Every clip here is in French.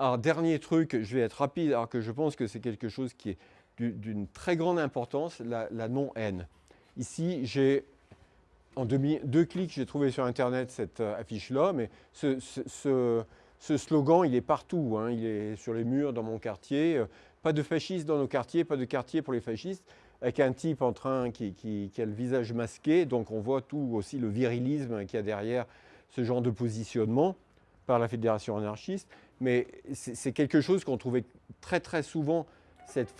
Alors, dernier truc, je vais être rapide, alors que je pense que c'est quelque chose qui est d'une très grande importance, la, non-haine. Ici, j'ai, en deux clics, j'ai trouvé sur Internet cette euh, affiche-là, mais ce, slogan, il est partout. Hein. il est sur les murs dans mon quartier. Euh, pas de fascistes dans nos quartiers, pas de quartier pour les fascistes, avec un type en train qui, qui a le visage masqué, donc on voit tout aussi le virilisme qu'il y a derrière ce genre de positionnement par la fédération anarchiste, mais c'est quelque chose qu'on trouvait très très souvent, cette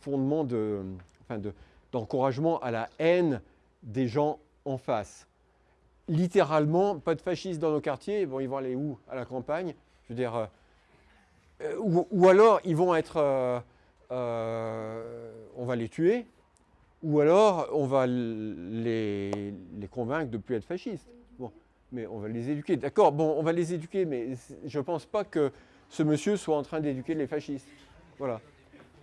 fondement d'encouragement de, à la haine des gens en face. Littéralement, pas de fascistes dans nos quartiers, ils vont aller où À la campagne Je veux dire, euh, euh, ou, alors ils vont être, euh, on va les tuer, ou alors on va les convaincre de ne plus être fascistes mais on va les éduquer. D'accord, bon, on va les éduquer, mais je ne pense pas que ce monsieur soit en train d'éduquer les fascistes. Voilà.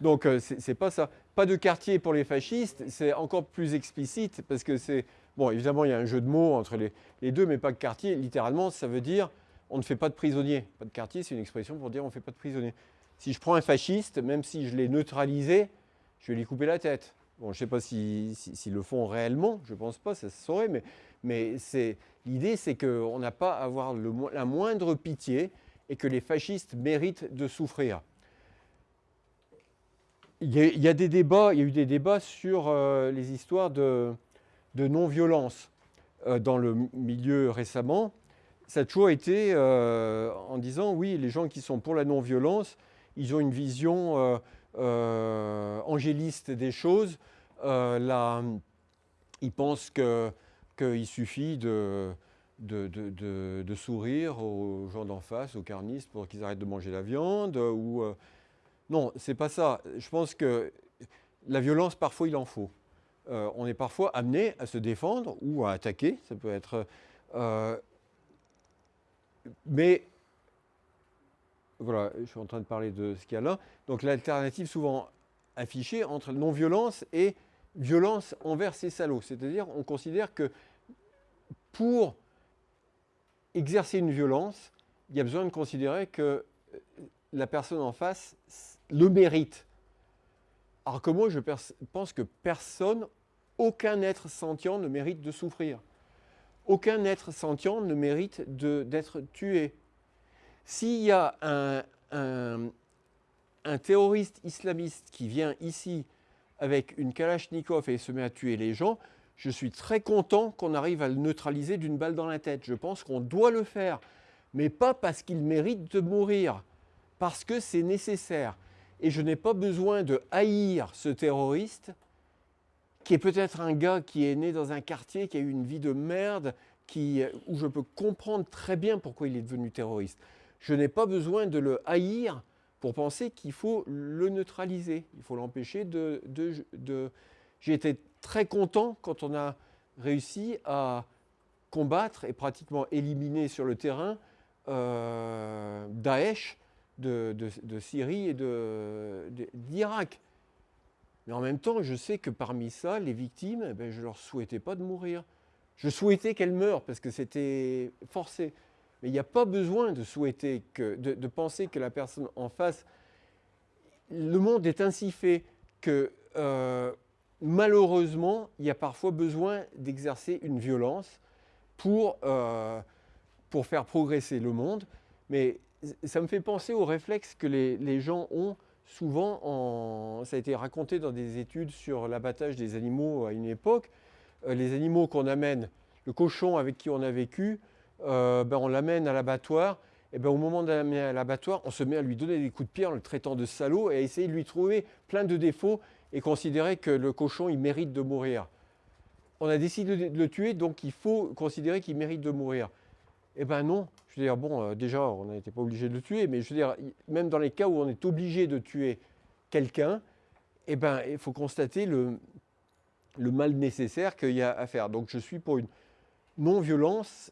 Donc, euh, ce c'est pas ça. Pas de quartier pour les fascistes, c'est encore plus explicite, parce que c'est... Bon, évidemment, il y a un jeu de mots entre les, deux, mais pas de quartier. Littéralement, ça veut dire on ne fait pas de prisonniers. Pas de quartier, c'est une expression pour dire on ne fait pas de prisonniers. Si je prends un fasciste, même si je l'ai neutralisé, je vais lui couper la tête. Bon, je ne sais pas s'ils si, le font réellement, je ne pense pas, ça se saurait, mais, l'idée c'est qu'on n'a pas à avoir la moindre pitié et que les fascistes méritent de souffrir. Il y, a, eu des débats sur euh, les histoires de, non-violence euh, dans le milieu récemment. Ça a toujours été euh, en disant, oui, les gens qui sont pour la non-violence, ils ont une vision angéliste des choses, euh, là, il pense qu'il suffit de, de, sourire aux gens d'en face, aux carnistes, pour qu'ils arrêtent de manger la viande. Ou, euh, non, c'est pas ça. Je pense que la violence, parfois, il en faut. on est parfois amené à se défendre ou à attaquer. Ça peut être... mais voilà, je suis en train de parler de ce qu'il y a là. Donc l'alternative souvent affichée entre non-violence et violence envers ces salauds. C'est-à-dire on considère que pour exercer une violence, il y a besoin de considérer que la personne en face le mérite. Alors que moi, je pense que personne, aucun être sentient ne mérite de souffrir. Aucun être sentient ne mérite d'être tué. S'il y a un, terroriste islamiste qui vient ici avec une Kalachnikov et se met à tuer les gens, je suis très content qu'on arrive à le neutraliser d'une balle dans la tête. Je pense qu'on doit le faire, mais pas parce qu'il mérite de mourir, parce que c'est nécessaire. Et je n'ai pas besoin de haïr ce terroriste, qui est peut-être un gars qui est né dans un quartier, qui a eu une vie de merde, qui, où je peux comprendre très bien pourquoi il est devenu terroriste je n'ai pas besoin de le haïr pour penser qu'il faut le neutraliser. Il faut l'empêcher de, J'ai été très content quand on a réussi à combattre et pratiquement éliminer sur le terrain euh, Daesh de, Syrie et d'Irak. Mais en même temps, je sais que parmi ça, les victimes, eh ben, je ne leur souhaitais pas de mourir. Je souhaitais qu'elles meurent parce que c'était forcé. Mais il n'y a pas besoin de souhaiter, que, penser que la personne en face... Le monde est ainsi fait que euh, malheureusement, il y a parfois besoin d'exercer une violence pour, euh, pour faire progresser le monde. Mais ça me fait penser au réflexe que les, gens ont souvent, en, ça a été raconté dans des études sur l'abattage des animaux à une époque, euh, les animaux qu'on amène, le cochon avec qui on a vécu, euh, ben, on l'amène à l'abattoir, et ben, au moment de l'amener à l'abattoir, on se met à lui donner des coups de pied en le traitant de salaud et à essayer de lui trouver plein de défauts et considérer que le cochon, il mérite de mourir. On a décidé de le tuer, donc il faut considérer qu'il mérite de mourir. Eh bien non, je veux dire, bon, euh, déjà, on n'était pas obligé de le tuer, mais je veux dire, même dans les cas où on est obligé de tuer quelqu'un, eh ben, il faut constater le mal nécessaire qu'il y a à faire. Donc je suis pour une non-violence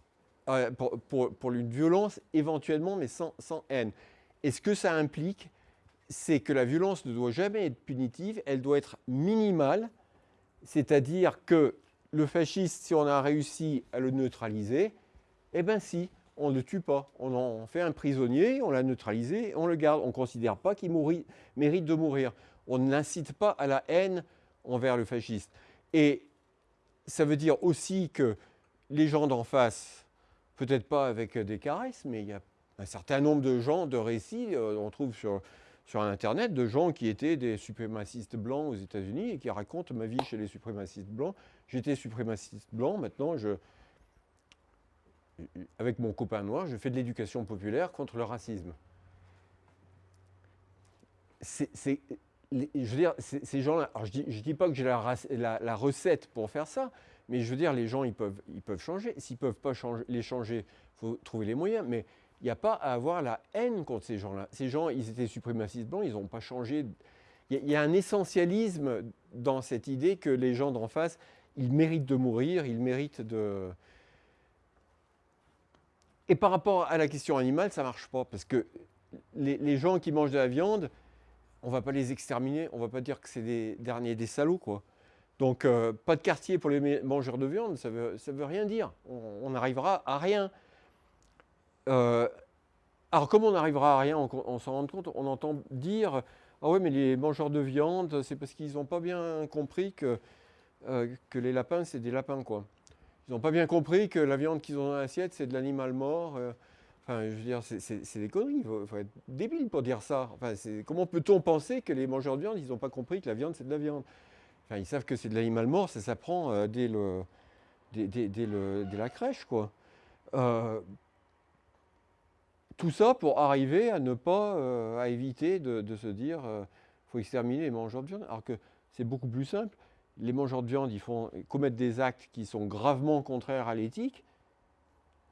pour, une violence éventuellement, mais sans, haine. Et ce que ça implique, c'est que la violence ne doit jamais être punitive, elle doit être minimale, c'est-à-dire que le fasciste, si on a réussi à le neutraliser, eh bien si, on ne le tue pas. On en fait un prisonnier, on l'a neutralisé, on le garde. On ne considère pas qu'il mérite de mourir. On n'incite pas à la haine envers le fasciste. Et ça veut dire aussi que les gens d'en face, peut-être pas avec des caresses, mais il y a un certain nombre de gens, de récits, euh, on trouve sur, sur Internet, de gens qui étaient des suprémacistes blancs aux États-Unis et qui racontent ma vie chez les suprémacistes blancs. J'étais suprémaciste blanc, maintenant je, avec mon copain noir, je fais de l'éducation populaire contre le racisme. Je veux dire, ces gens-là, je ne dis, pas que j'ai la, recette pour faire ça, mais je veux dire, les gens, ils peuvent, ils peuvent changer. S'ils ne peuvent pas changer, les changer, il faut trouver les moyens. Mais il n'y a pas à avoir la haine contre ces gens-là. Ces gens, ils étaient suprémacistes blancs, ils n'ont pas changé. Il y, a un essentialisme dans cette idée que les gens d'en face, ils méritent de mourir, ils méritent de... Et par rapport à la question animale, ça ne marche pas, parce que les, gens qui mangent de la viande, on ne va pas les exterminer, on ne va pas dire que c'est des des salauds, quoi. Donc, euh, pas de quartier pour les mangeurs de viande, ça ne veut, rien dire. On n'arrivera à rien. Euh, alors, comment on n'arrivera à rien, on, s'en rend compte, on entend dire Ah oui, mais les mangeurs de viande, c'est parce qu'ils n'ont pas bien compris que, euh, que les lapins, c'est des lapins, quoi. Ils n'ont pas bien compris que la viande qu'ils ont dans l'assiette, c'est de l'animal mort. Enfin, je veux dire, c'est des conneries. Il faut, être débile pour dire ça. Comment peut-on penser que les mangeurs de viande, ils n'ont pas compris que la viande, c'est de la viande? Ils savent que c'est de l'animal mort, ça s'apprend dès, le, dès, le, dès, la crèche, quoi tout ça pour arriver à ne pas, euh, à éviter de, se dire euh, faut exterminer les mangeurs de viande, alors que c'est beaucoup plus simple. Les mangeurs de viande, ils font commettent des actes qui sont gravement contraires à l'éthique.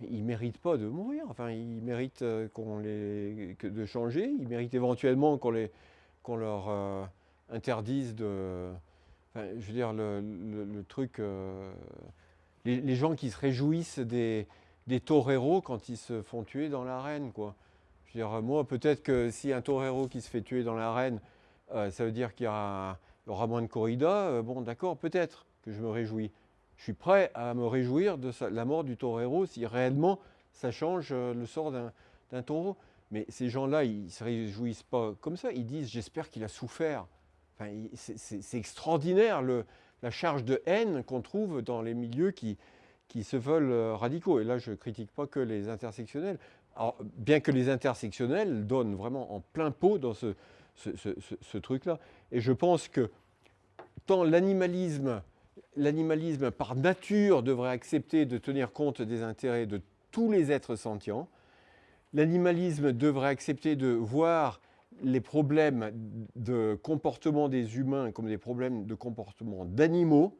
Ils ne méritent pas de mourir. Enfin, ils méritent euh, qu'on les, de changer. Ils méritent éventuellement qu'on leur interdise de. Je veux dire, le, truc. les, gens qui se réjouissent des, toreros quand ils se font tuer dans l'arène. Quoi. Je veux dire, moi, peut-être que si un torero qui se fait tuer dans l'arène, euh, ça veut dire qu'il y, aura moins de corrida, euh, bon, d'accord, peut-être que je me réjouis. Je suis prêt à me réjouir de la mort du torero si réellement ça change euh, le sort d'un taureau. Mais ces gens-là, ils ne se réjouissent pas comme ça. Ils disent J'espère qu'il a souffert. C'est extraordinaire la charge de haine qu'on trouve dans les milieux qui, qui se veulent euh, radicaux. Et là, je ne critique pas que les intersectionnels. Bien que les intersectionnels donnent vraiment en plein pot dans ce, ce, truc-là. Et je pense que tant l'animalisme, l'animalisme par nature devrait accepter de tenir compte des intérêts de tous les êtres sentients, l'animalisme devrait accepter de voir les problèmes de comportement des humains comme des problèmes de comportement d'animaux,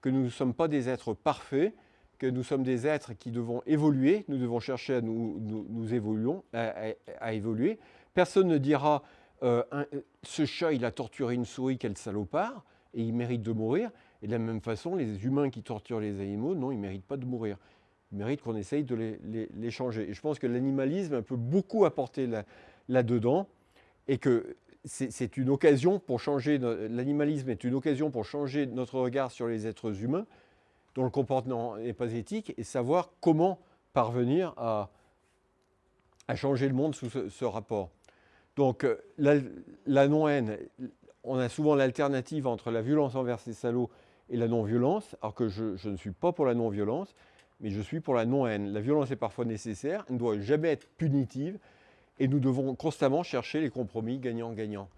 que nous ne sommes pas des êtres parfaits, que nous sommes des êtres qui devons évoluer, nous devons chercher à nous, nous, évoluons, à, évoluer. Personne ne dira euh, ce chat il a torturé une souris, quel salopard, et il mérite de mourir. Et de la même façon, les humains qui torturent les animaux, non, ils ne méritent pas de mourir. Ils méritent qu'on essaye de les, changer. Et je pense que l'animalisme peut beaucoup apporter là-dedans et que c'est une occasion pour changer, l'animalisme est une occasion pour changer notre regard sur les êtres humains, dont le comportement n'est pas éthique et savoir comment parvenir à, changer le monde sous ce, rapport. Donc euh, la, non-haine, on a souvent l'alternative entre la violence envers ces salauds et la non-violence, alors que je, je, ne suis pas pour la non-violence, mais je suis pour la non-haine. La violence est parfois nécessaire, elle ne doit jamais être punitive, et nous devons constamment chercher les compromis gagnant-gagnant.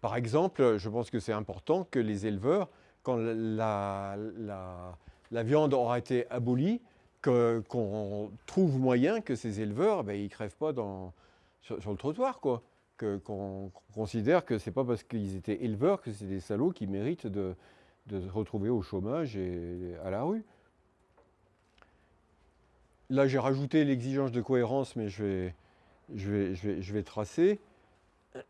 Par exemple, je pense que c'est important que les éleveurs, quand la, viande aura été abolie, qu'on trouve moyen que ces éleveurs, ben, ils ne crèvent pas sur, le trottoir, quoi. Qu'on considère que ce n'est pas parce qu'ils étaient éleveurs que c'est des salauds qui méritent de, se retrouver au chômage et à la rue. Là, j'ai rajouté l'exigence de cohérence, mais je vais, je vais, tracer.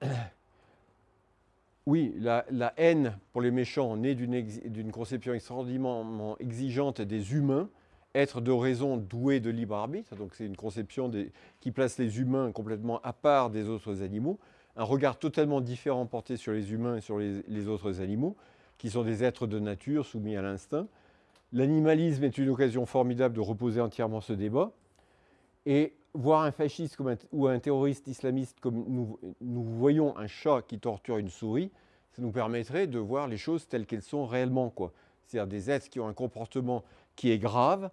Oui, la, haine pour les méchants naît d'une conception extraordinairement exigeante des humains, être de raison doué de libre arbitre, donc c'est une conception qui place les humains complètement à part des autres animaux, un regard totalement différent porté sur les humains et sur les, autres animaux, qui sont des êtres de nature soumis à l'instinct. L'animalisme est une occasion formidable de reposer entièrement ce débat. Et voir un fasciste ou un terroriste islamiste comme nous, nous, voyons un chat qui torture une souris, ça nous permettrait de voir les choses telles qu'elles sont réellement. C'est-à-dire des êtres qui ont un comportement qui est grave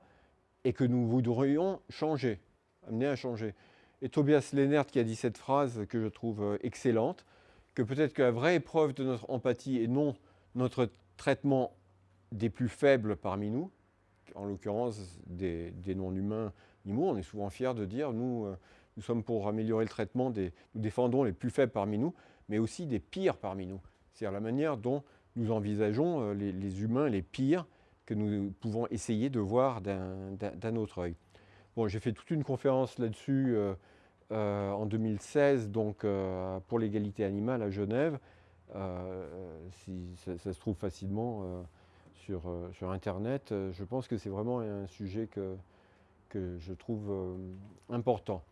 et que nous voudrions changer, amener à changer. Et Tobias Lennert qui a dit cette phrase que je trouve euh, excellente, que peut-être que la vraie épreuve de notre empathie et non notre traitement des plus faibles parmi nous, en l'occurrence des, non-humains animaux, on est souvent fiers de dire nous, euh, nous sommes pour améliorer le traitement des, nous défendons les plus faibles parmi nous, mais aussi des pires parmi nous. C'est-à-dire la manière dont nous envisageons euh, les, humains les pires que nous pouvons essayer de voir d'un autre œil. Bon, j'ai fait toute une conférence là-dessus euh, en 2016 donc, pour l'égalité animale à Genève. si ça, se trouve facilement sur Internet. je pense que c'est vraiment un sujet que, que je trouve important.